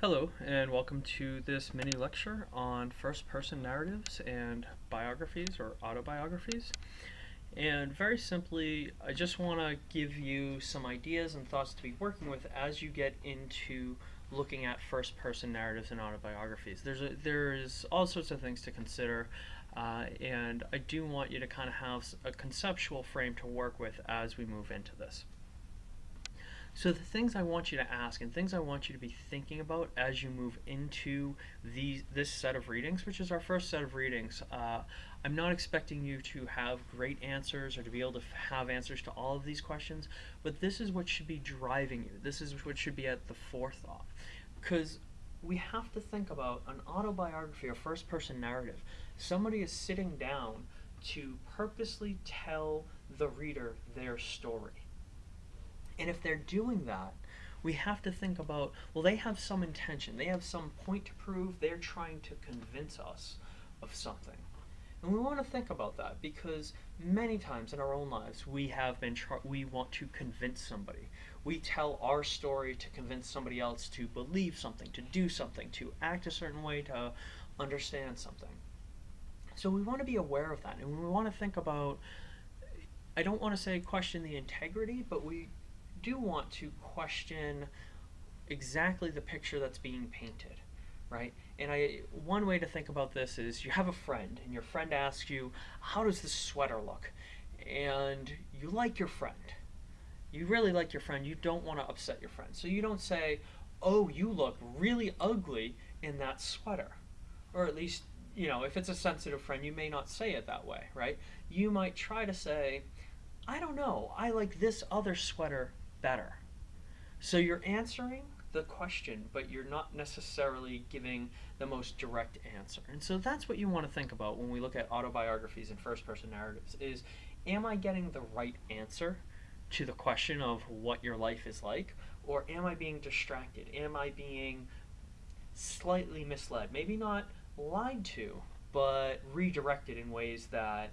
Hello, and welcome to this mini lecture on first person narratives and biographies or autobiographies. And very simply, I just want to give you some ideas and thoughts to be working with as you get into looking at first person narratives and autobiographies. There's a, there's all sorts of things to consider, uh, and I do want you to kind of have a conceptual frame to work with as we move into this. So the things I want you to ask and things I want you to be thinking about as you move into these this set of readings, which is our first set of readings, uh, I'm not expecting you to have great answers or to be able to have answers to all of these questions, but this is what should be driving you. This is what should be at the forethought. Because we have to think about an autobiography or first person narrative. Somebody is sitting down to purposely tell the reader their story and if they're doing that, we have to think about well, they have some intention, they have some point to prove, they're trying to convince us of something. And we want to think about that because many times in our own lives we have been we want to convince somebody. We tell our story to convince somebody else to believe something, to do something, to act a certain way, to understand something. So we want to be aware of that and we want to think about I don't want to say question the integrity, but we do want to question exactly the picture that's being painted, right? And I one way to think about this is you have a friend and your friend asks you, "How does this sweater look?" And you like your friend. You really like your friend. You don't want to upset your friend. So you don't say, "Oh, you look really ugly in that sweater." Or at least, you know, if it's a sensitive friend, you may not say it that way, right? You might try to say, "I don't know. I like this other sweater better. So you're answering the question, but you're not necessarily giving the most direct answer. And so that's what you want to think about when we look at autobiographies and first person narratives is am I getting the right answer to the question of what your life is like or am I being distracted? Am I being slightly misled? Maybe not lied to, but redirected in ways that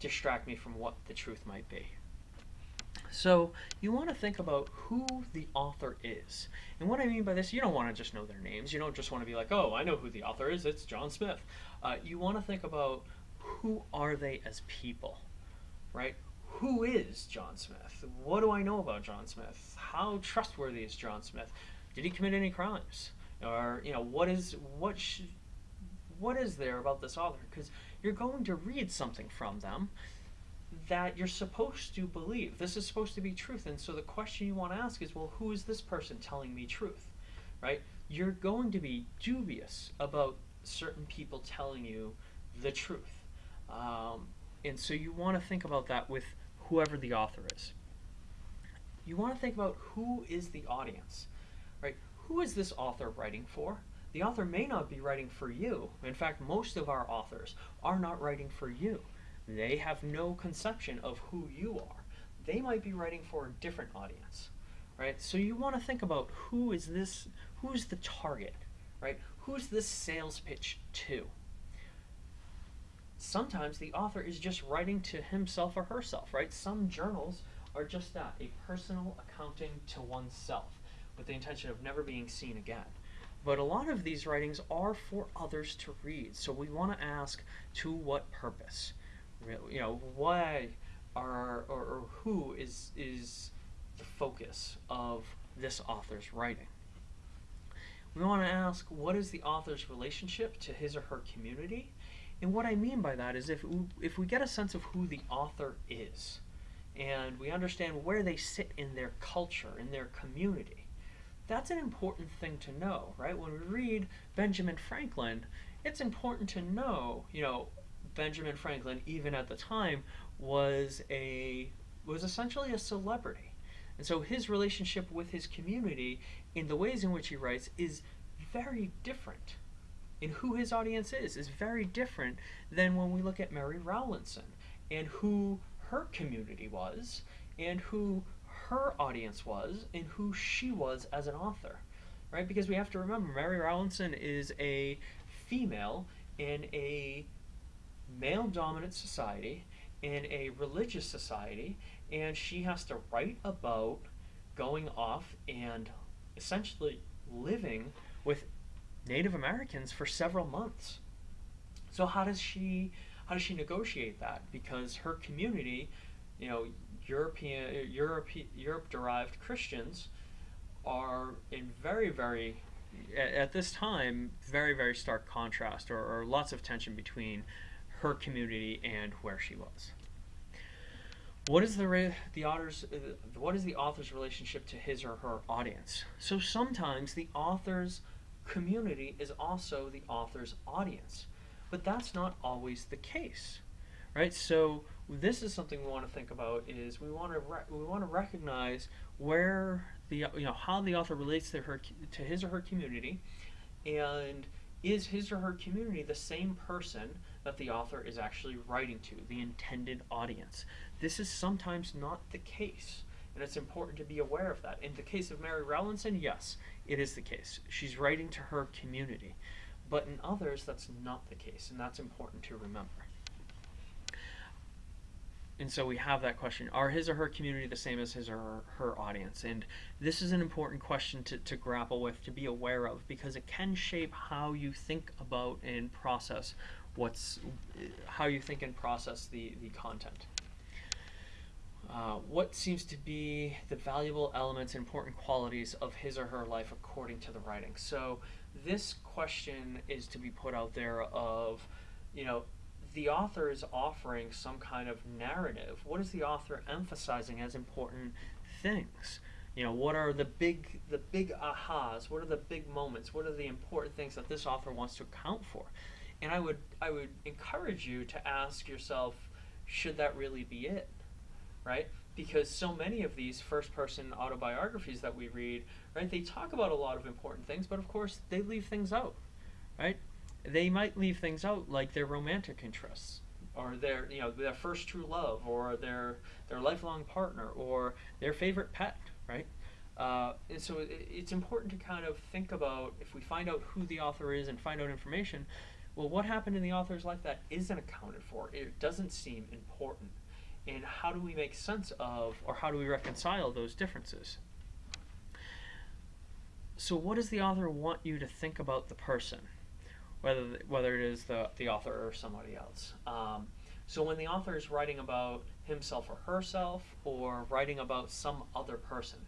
distract me from what the truth might be. So you want to think about who the author is. And what I mean by this, you don't want to just know their names. You don't just want to be like, oh, I know who the author is. It's John Smith. Uh, you want to think about who are they as people, right? Who is John Smith? What do I know about John Smith? How trustworthy is John Smith? Did he commit any crimes? Or you know, what is what what is there about this author? Because you're going to read something from them that you're supposed to believe. This is supposed to be truth. And so the question you want to ask is, well, who is this person telling me truth? Right? You're going to be dubious about certain people telling you the truth. Um, and so you want to think about that with whoever the author is. You want to think about who is the audience, right? Who is this author writing for? The author may not be writing for you. In fact, most of our authors are not writing for you. They have no conception of who you are. They might be writing for a different audience, right? So you want to think about who is this, who's the target, right? Who's this sales pitch to? Sometimes the author is just writing to himself or herself, right? Some journals are just that, a personal accounting to oneself with the intention of never being seen again. But a lot of these writings are for others to read, so we want to ask to what purpose? You know why are or, or who is is the focus of this author's writing? We want to ask what is the author's relationship to his or her community? And what i mean by that is if if we get a sense of who the author is and we understand where they sit in their culture in their community that's an important thing to know right? When we read benjamin franklin it's important to know you know Benjamin Franklin, even at the time, was a was essentially a celebrity. And so his relationship with his community in the ways in which he writes is very different. In who his audience is is very different than when we look at Mary Rowlandson and who her community was and who her audience was and who she was as an author. Right? Because we have to remember Mary Rowlandson is a female in a male dominant society in a religious society, and she has to write about going off and essentially living with Native Americans for several months. So how does she how does she negotiate that? Because her community, you know, European Europe Europe derived Christians are in very very at, this time very very stark contrast or, or lots of tension between her community and where she was. What is the the author's uh, what is the author's relationship to his or her audience? So sometimes the author's community is also the author's audience, but that's not always the case, right? So this is something we want to think about is we want to we want to recognize where the you know how the author relates to her to his or her community and is his or her community the same person that the author is actually writing to the intended audience? This is sometimes not the case and it's important to be aware of that. In the case of mary rowlandson yes it is the case. She's writing to her community. But in others that's not the case and that's important to remember and so we have that question are his or her community the same as his or her, audience? And this is an important question to, to grapple with to be aware of because it can shape how you think about and process what's how you think and process the, the content. Uh, what seems to be the valuable elements important qualities of his or her life according to the writing? So this question is to be put out there of you know the author is offering some kind of narrative. What is the author emphasizing as important things? You know, what are the big the big ahas? What are the big moments? What are the important things that this author wants to account for? And I would I would encourage you to ask yourself, should that really be it? Right? Because so many of these first person autobiographies that we read, right, they talk about a lot of important things, but of course they leave things out. Right? They might leave things out like their romantic interests. Or their you know their first true love or their their lifelong partner or their favorite pet right? Uh, and so it, it's important to kind of think about if we find out who the author is and find out information well what happened in the author's life that isn't accounted for it doesn't seem important. And how do we make sense of or how do we reconcile those differences? So what does the author want you to think about the person whether whether it is the the author or somebody else. Um, so when the author is writing about himself or herself, or writing about some other person,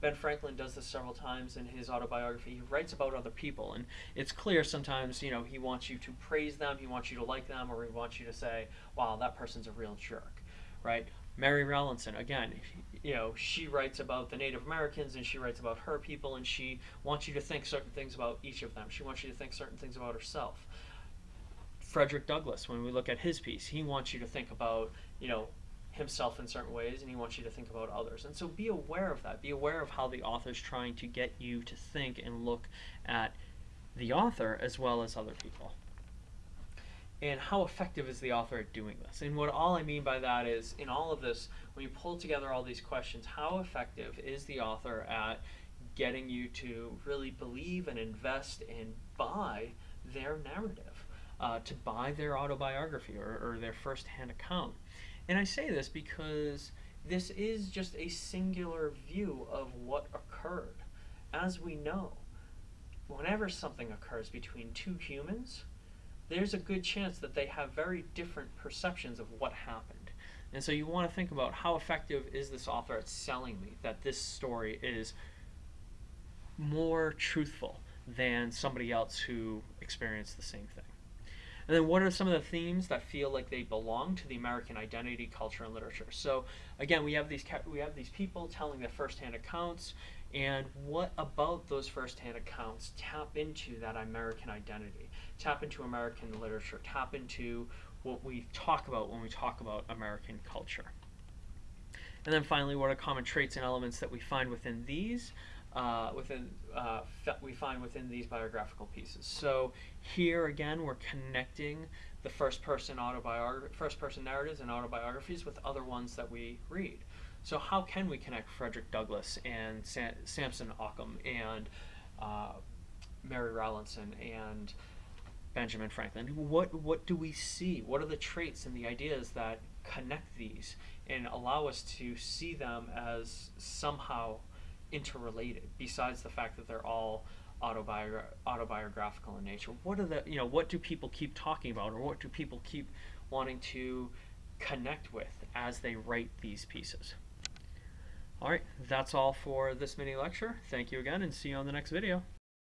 Ben Franklin does this several times in his autobiography. He writes about other people, and it's clear sometimes, you know, he wants you to praise them, he wants you to like them, or he wants you to say, wow, that person's a real jerk, right? Mary Rowlandson, again, you know, she writes about the Native Americans and she writes about her people and she wants you to think certain things about each of them. She wants you to think certain things about herself. Frederick Douglass, when we look at his piece, he wants you to think about, you know, himself in certain ways and he wants you to think about others. And so be aware of that. Be aware of how the author is trying to get you to think and look at the author as well as other people and how effective is the author at doing this? And what all I mean by that is, in all of this, when you pull together all these questions, how effective is the author at getting you to really believe and invest and buy their narrative, uh, to buy their autobiography or, or their firsthand account? And I say this because this is just a singular view of what occurred. As we know, whenever something occurs between two humans, there's a good chance that they have very different perceptions of what happened. And so you want to think about how effective is this author at selling me that this story is more truthful than somebody else who experienced the same thing. And then what are some of the themes that feel like they belong to the American identity, culture, and literature? So again, we have these we have these people telling their firsthand accounts, and what about those firsthand accounts tap into that American identity? Tap into American literature, tap into what we talk about when we talk about American culture. And then finally, what are common traits and elements that we find within these, uh, within uh, we find within these biographical pieces. So here again, we're connecting the first person autobiography, first person narratives and autobiographies with other ones that we read. So how can we connect Frederick Douglass and Sam- Samson Occom and uh, Mary Rowlandson and Benjamin Franklin. What what do we see? What are the traits and the ideas that connect these and allow us to see them as somehow interrelated? Besides the fact that they're all autobiogra- autobiographical in nature? What are the you know what do people keep talking about, or what do people keep wanting to connect with as they write these pieces? All right, that's all for this mini lecture. Thank you again, and see you on the next video.